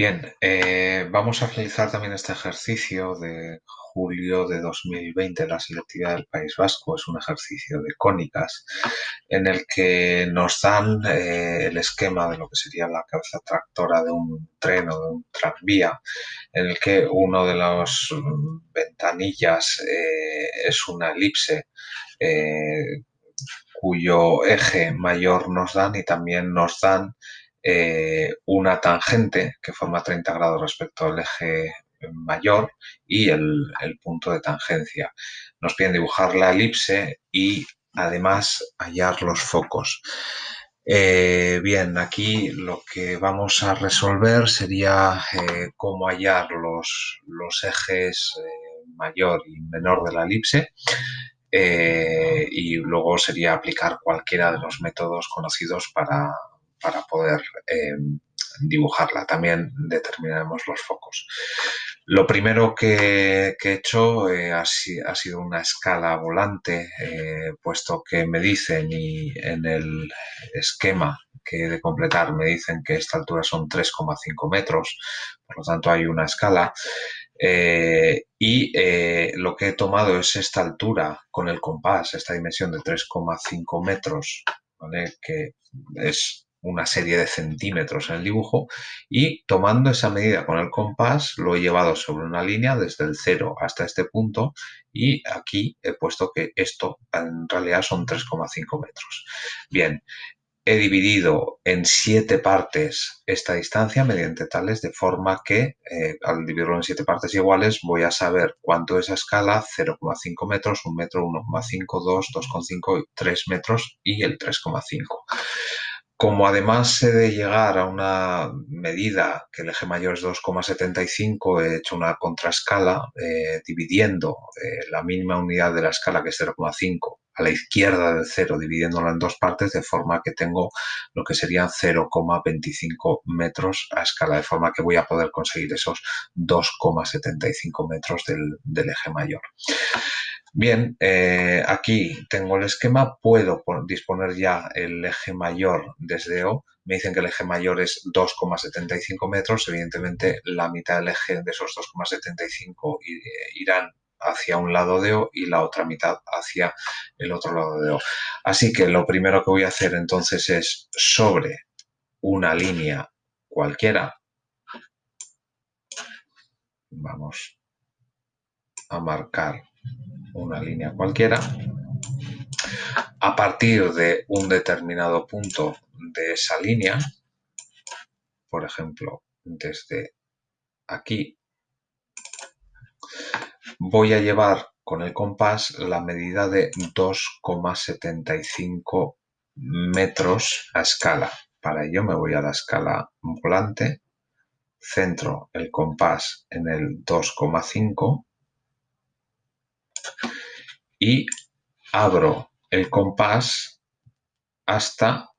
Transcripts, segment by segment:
Bien, eh, vamos a realizar también este ejercicio de julio de 2020 la selectividad del País Vasco. Es un ejercicio de cónicas en el que nos dan eh, el esquema de lo que sería la cabeza tractora de un tren o de un tranvía, en el que uno de las ventanillas eh, es una elipse cuyo eje mayor nos dan y también nos dan eh, una tangente que forma 30 grados respecto al eje mayor y el, punto de tangencia. Nos piden dibujar la elipse y además hallar los focos. Eh, bien, aquí lo que vamos a resolver sería eh, cómo hallar los, los ejes mayor y menor de la elipse y luego sería aplicar cualquiera de los métodos conocidos para, para poder eh, dibujarla. También determinaremos los focos. Lo primero que, he hecho eh, ha, sido una escala volante, eh, puesto que me dicen y en el esquema que he de completar me dicen que esta altura son 3,5 metros, por lo tanto hay una escala. y lo que he tomado es esta altura con el compás, esta dimensión de 3,5 metros, que es una serie de centímetros en el dibujo y tomando esa medida con el compás lo he llevado sobre una línea desde el 0 hasta este punto y aquí he puesto que esto en realidad son 3,5 metros. Bien, he dividido en siete partes esta distancia mediante tales de forma que eh, al dividirlo en siete partes iguales voy a saber cuánto es a escala 0,5 metros, 1 metro, 1,5, 2, 2,5, 3 metros y el 3,5. Como además he de llegar a una medida que el eje mayor es 2,75, he hecho una contraescala eh, dividiendo eh, la mínima unidad de la escala, que es 0,5, a la izquierda del 0, dividiéndola en dos partes, de forma que tengo lo que serían 0,25 metros a escala, de forma que voy a poder conseguir esos 2,75 metros del eje mayor. Bien, eh, aquí tengo el esquema, puedo disponer ya el eje mayor desde O. Me dicen que el eje mayor es 2,75 metros. Evidentemente, la mitad del eje de esos 2,75 irán hacia un lado de O y la otra mitad hacia el otro lado de O. Así que lo primero que voy a hacer entonces es sobre una línea cualquiera. Vamos a marcar una línea cualquiera, a partir de un determinado punto de esa línea, por ejemplo, desde aquí, voy a llevar con el compás la medida de 2,75 metros a escala. Para ello me voy a la escala volante, centro el compás en el 2,5 y abro el compás hasta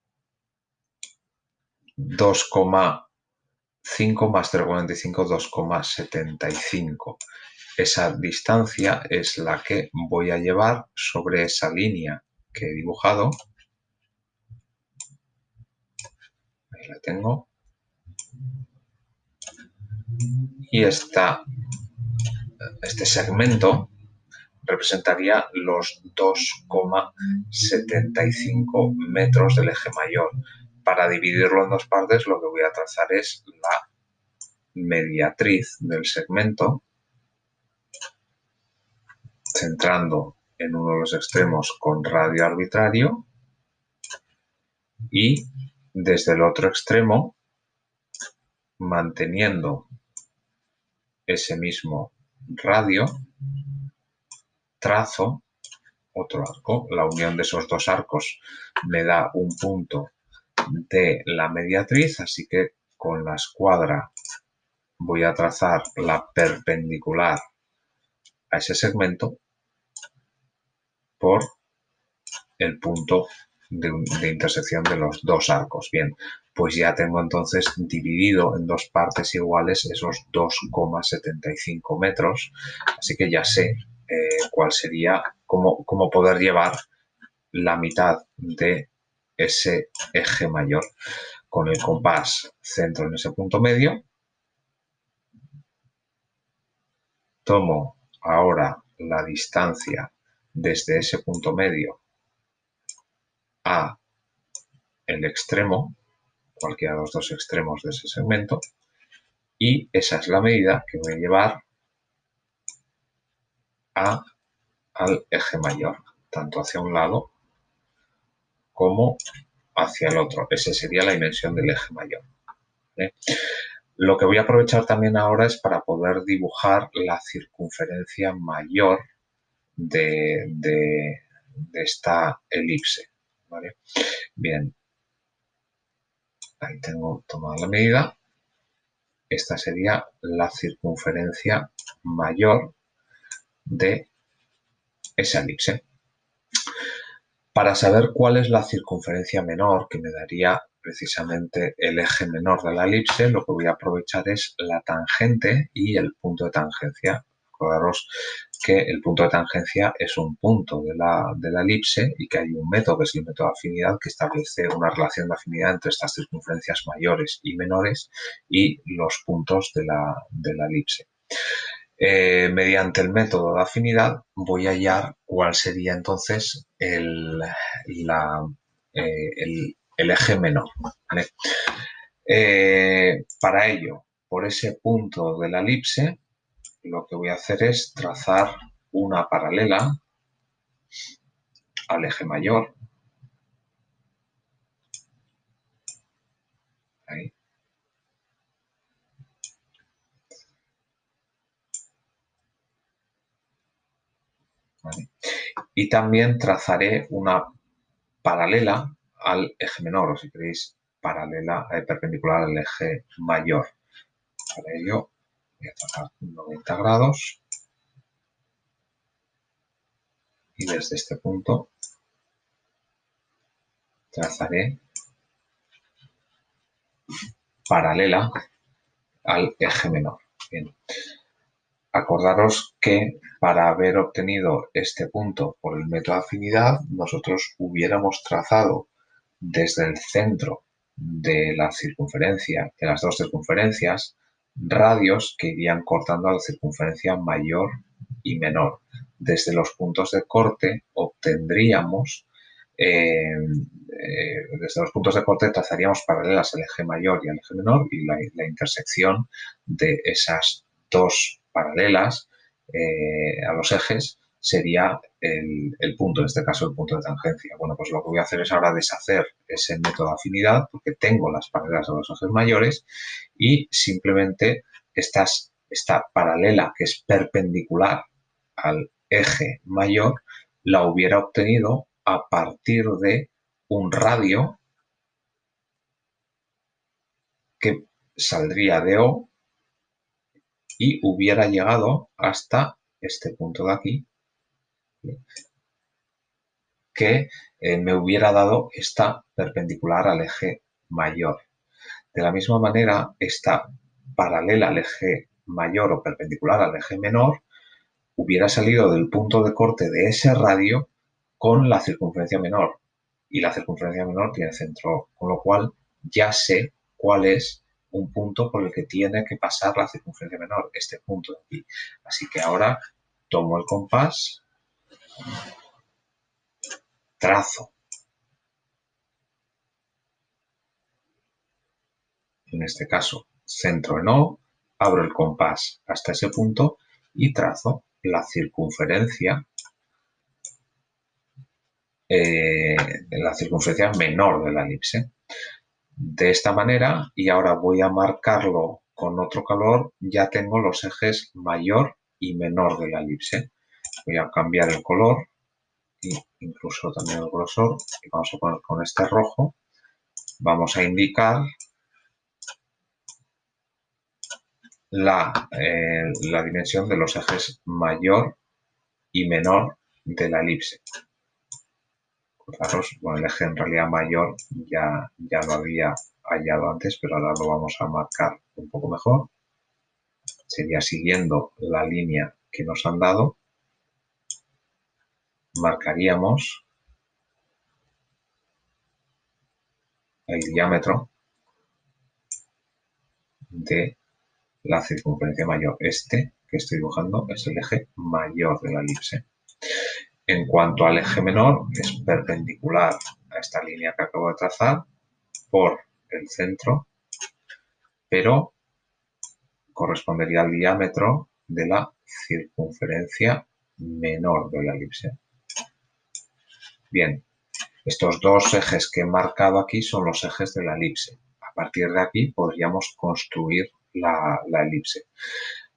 2,5 más 0,45, 2,75. Esa distancia es la que voy a llevar sobre esa línea que he dibujado. Ahí la tengo. Y esta, este segmento representaría los 2,75 metros del eje mayor. Para dividirlo en dos partes lo que voy a trazar es la mediatriz del segmento, centrando en uno de los extremos con radio arbitrario y desde el otro extremo manteniendo ese mismo radio trazo otro arco. La unión de esos dos arcos me da un punto de la mediatriz, así que con la escuadra voy a trazar la perpendicular a ese segmento por el punto de, intersección de los dos arcos. Bien, pues ya tengo entonces dividido en dos partes iguales esos 2,75 metros, así que ya sé eh, cuál sería, cómo, cómo poder llevar la mitad de ese eje mayor con el compás centro en ese punto medio. Tomo ahora la distancia desde ese punto medio a el extremo, cualquiera de los dos extremos de ese segmento, y esa es la medida que voy a llevar a, al eje mayor, tanto hacia un lado como hacia el otro. Esa sería la dimensión del eje mayor. Lo que voy a aprovechar también ahora es para poder dibujar la circunferencia mayor de, esta elipse. Bien, ahí tengo tomada la medida. Esta sería la circunferencia mayor de esa elipse. Para saber cuál es la circunferencia menor, que me daría precisamente el eje menor de la elipse, lo que voy a aprovechar es la tangente y el punto de tangencia. Recordaros que el punto de tangencia es un punto de la, de la, elipse y que hay un método, que es el método de afinidad, que establece una relación de afinidad entre estas circunferencias mayores y menores y los puntos de la, de la elipse. Eh, mediante el método de afinidad voy a hallar cuál sería entonces el, eh, eje menor. Eh, para ello, por ese punto de la elipse, lo que voy a hacer es trazar una paralela al eje mayor. Ahí. Y también trazaré una paralela al eje menor, o si queréis, paralela, eh, perpendicular al eje mayor. Para ello voy a trazar 90 grados y desde este punto trazaré paralela al eje menor. Bien. Acordaros que para haber obtenido este punto por el método de afinidad, nosotros hubiéramos trazado desde el centro de la circunferencia, de las dos circunferencias, radios que irían cortando a la circunferencia mayor y menor. Desde los puntos de corte obtendríamos, eh, eh, desde los puntos de corte trazaríamos paralelas al eje mayor y al eje menor y la, la intersección de esas dos paralelas eh, a los ejes sería el, punto, en este caso el punto de tangencia. Bueno, pues lo que voy a hacer es ahora deshacer ese método de afinidad porque tengo las paralelas a los ejes mayores y simplemente estas, esta paralela que es perpendicular al eje mayor la hubiera obtenido a partir de un radio que saldría de O y hubiera llegado hasta este punto de aquí, que eh, me hubiera dado esta perpendicular al eje mayor. De la misma manera, esta paralela al eje mayor o perpendicular al eje menor hubiera salido del punto de corte de ese radio con la circunferencia menor. Y la circunferencia menor tiene centro, con lo cual ya sé cuál es un punto por el que tiene que pasar la circunferencia menor, este punto de aquí. Así que ahora tomo el compás, trazo. En este caso, centro en O, abro el compás hasta ese punto y trazo la circunferencia eh, la circunferencia menor de la elipse de esta manera y ahora voy a marcarlo con otro color, ya tengo los ejes mayor y menor de la elipse. Voy a cambiar el color e incluso también el grosor y vamos a poner con este rojo. Vamos a indicar la, eh, la dimensión de los ejes mayor y menor de la elipse bueno, el eje en realidad mayor ya, ya lo había hallado antes, pero ahora lo vamos a marcar un poco mejor. Sería siguiendo la línea que nos han dado, marcaríamos el diámetro de la circunferencia mayor, este que estoy dibujando es el eje mayor de la elipse. En cuanto al eje menor, es perpendicular a esta línea que acabo de trazar por el centro, pero correspondería al diámetro de la circunferencia menor de la elipse. Bien, estos dos ejes que he marcado aquí son los ejes de la elipse. A partir de aquí podríamos construir la, elipse.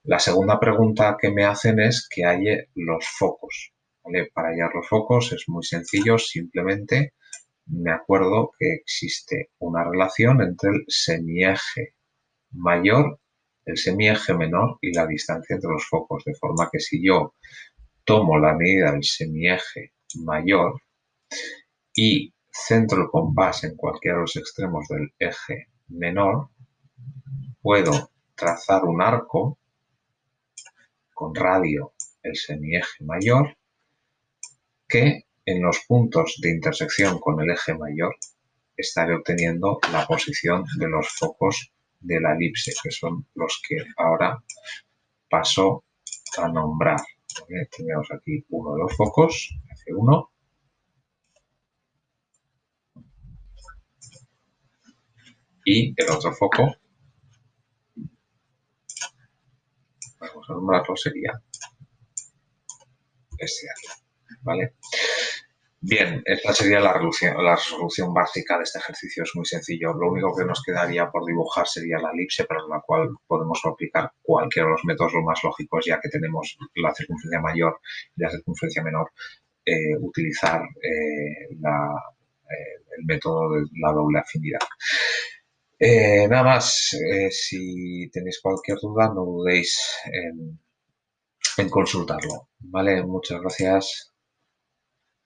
La segunda pregunta que me hacen es que halle los focos. Para hallar los focos es muy sencillo, simplemente me acuerdo que existe una relación entre el semieje mayor, el semieje menor y la distancia entre los focos, de forma que si yo tomo la medida del semieje mayor y centro el compás en cualquiera de los extremos del eje menor, puedo trazar un arco con radio el semieje mayor que en los puntos de intersección con el eje mayor estaré obteniendo la posición de los focos de la elipse, que son los que ahora paso a nombrar. Tenemos aquí uno de los focos, F1, y el otro foco, vamos a nombrarlo, sería este aquí, ¿vale? Bien, esta sería la resolución, la resolución básica de este ejercicio, es muy sencillo. Lo único que nos quedaría por dibujar sería la elipse, para la cual podemos aplicar cualquiera de los métodos más lógicos, ya que tenemos la circunferencia mayor y la circunferencia menor, eh, utilizar eh, eh, el método de la doble afinidad. Nada más, si tenéis cualquier duda, no dudéis en, en consultarlo. Vale, muchas gracias.